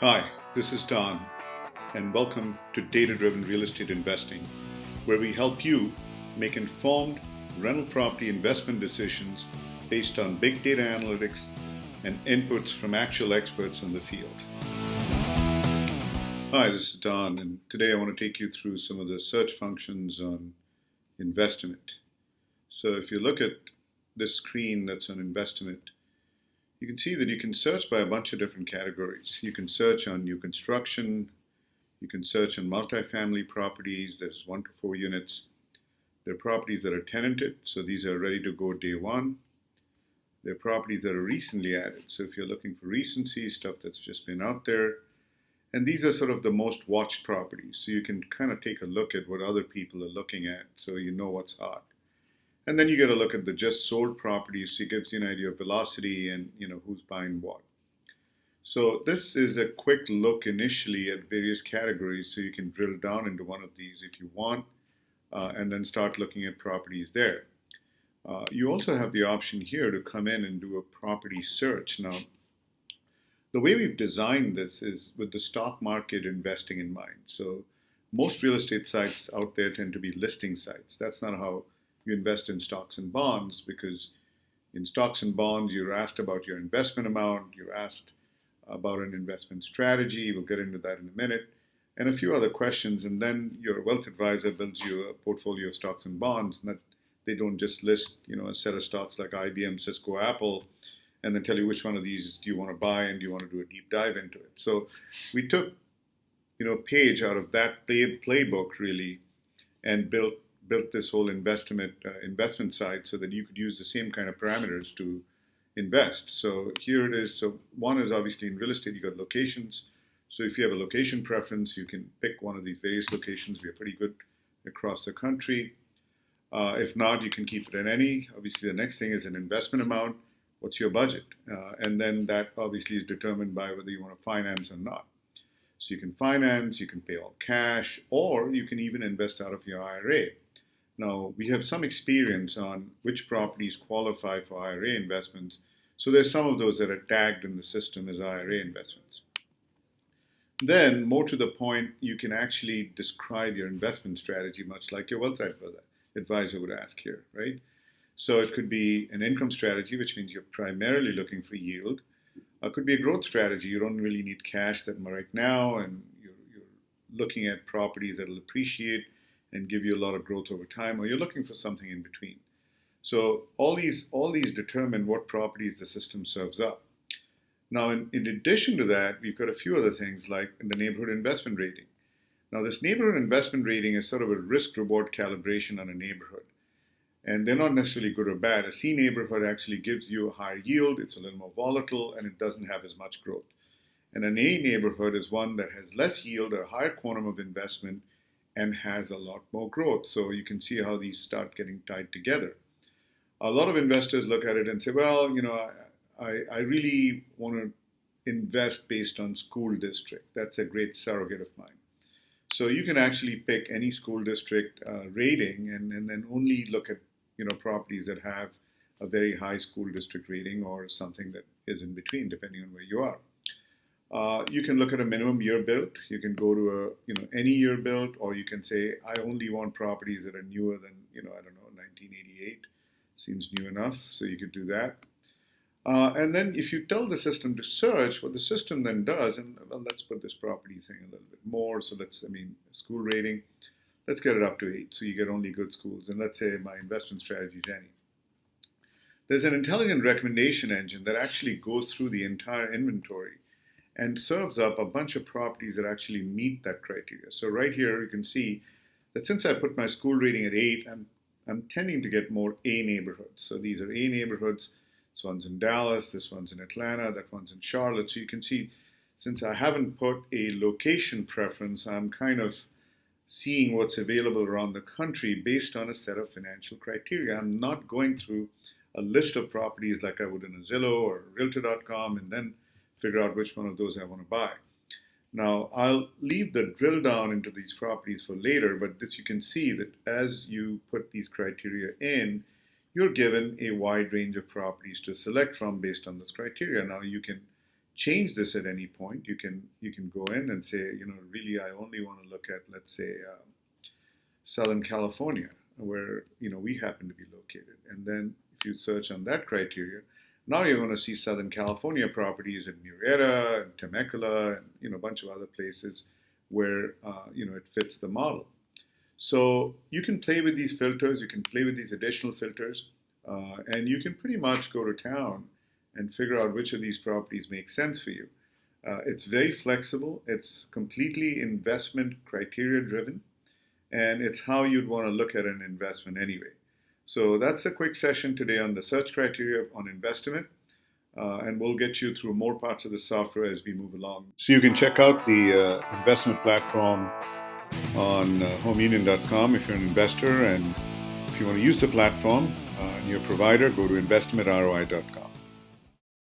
Hi, this is Don, and welcome to Data Driven Real Estate Investing, where we help you make informed rental property investment decisions based on big data analytics and inputs from actual experts in the field. Hi, this is Don, and today I want to take you through some of the search functions on Investimate. So if you look at this screen that's on Investimate, you can see that you can search by a bunch of different categories. You can search on new construction, you can search on multifamily properties, there's one to four units. There are properties that are tenanted, so these are ready to go day one. There are properties that are recently added, so if you're looking for recency, stuff that's just been out there. And these are sort of the most watched properties, so you can kind of take a look at what other people are looking at so you know what's hot. And then you get a look at the just sold properties. So it gives you an idea of velocity and you know who's buying what. So this is a quick look initially at various categories. So you can drill down into one of these if you want, uh, and then start looking at properties there. Uh, you also have the option here to come in and do a property search. Now, the way we've designed this is with the stock market investing in mind. So most real estate sites out there tend to be listing sites. That's not how you invest in stocks and bonds because in stocks and bonds, you're asked about your investment amount, you're asked about an investment strategy. We'll get into that in a minute, and a few other questions. And then your wealth advisor builds you a portfolio of stocks and bonds, and that they don't just list, you know, a set of stocks like IBM, Cisco, Apple, and then tell you which one of these do you want to buy and do you want to do a deep dive into it. So we took, you know, a page out of that play, playbook really, and built built this whole investment uh, investment side so that you could use the same kind of parameters to invest. So here it is. So one is obviously in real estate, you got locations. So if you have a location preference, you can pick one of these various locations. We are pretty good across the country. Uh, if not, you can keep it in any. Obviously, the next thing is an investment amount. What's your budget? Uh, and then that obviously is determined by whether you want to finance or not. So you can finance, you can pay all cash, or you can even invest out of your IRA. Now, we have some experience on which properties qualify for IRA investments. So there's some of those that are tagged in the system as IRA investments. Then, more to the point, you can actually describe your investment strategy much like your wealth advisor would ask here, right? So it could be an income strategy, which means you're primarily looking for yield. It could be a growth strategy. You don't really need cash that right now, and you're, you're looking at properties that will appreciate and give you a lot of growth over time, or you're looking for something in between. So all these all these determine what properties the system serves up. Now, in, in addition to that, we've got a few other things like the neighborhood investment rating. Now, this neighborhood investment rating is sort of a risk reward calibration on a neighborhood. And they're not necessarily good or bad. A C neighborhood actually gives you a higher yield, it's a little more volatile, and it doesn't have as much growth. And an A neighborhood is one that has less yield, or a higher quantum of investment, and has a lot more growth. So you can see how these start getting tied together. A lot of investors look at it and say, well, you know, I, I really want to invest based on school district. That's a great surrogate of mine. So you can actually pick any school district uh, rating and, and then only look at you know properties that have a very high school district rating or something that is in between, depending on where you are. Uh, you can look at a minimum year built. You can go to a you know any year built, or you can say I only want properties that are newer than you know I don't know 1988. Seems new enough, so you could do that. Uh, and then if you tell the system to search, what the system then does, and well, let's put this property thing a little bit more. So let's I mean school rating. Let's get it up to eight, so you get only good schools. And let's say my investment strategy is any. There's an intelligent recommendation engine that actually goes through the entire inventory and serves up a bunch of properties that actually meet that criteria. So right here you can see that since I put my school rating at 8, I'm, I'm tending to get more A neighborhoods. So these are A neighborhoods. This one's in Dallas, this one's in Atlanta, that one's in Charlotte. So you can see since I haven't put a location preference, I'm kind of seeing what's available around the country based on a set of financial criteria. I'm not going through a list of properties like I would in a Zillow or Realtor.com and then figure out which one of those I want to buy. Now, I'll leave the drill down into these properties for later, but this you can see that as you put these criteria in, you're given a wide range of properties to select from based on this criteria. Now, you can change this at any point. You can you can go in and say, you know, really, I only want to look at, let's say, um, Southern California, where you know we happen to be located, and then if you search on that criteria, now you're going to see Southern California properties in Murrieta, and Temecula, and you know a bunch of other places where uh, you know it fits the model. So you can play with these filters, you can play with these additional filters, uh, and you can pretty much go to town and figure out which of these properties make sense for you. Uh, it's very flexible. It's completely investment criteria driven, and it's how you'd want to look at an investment anyway. So that's a quick session today on the search criteria on Investimate. Uh, and we'll get you through more parts of the software as we move along. So you can check out the uh, investment platform on uh, homeunion.com if you're an investor, and if you want to use the platform uh, in your provider, go to investimateroi.com.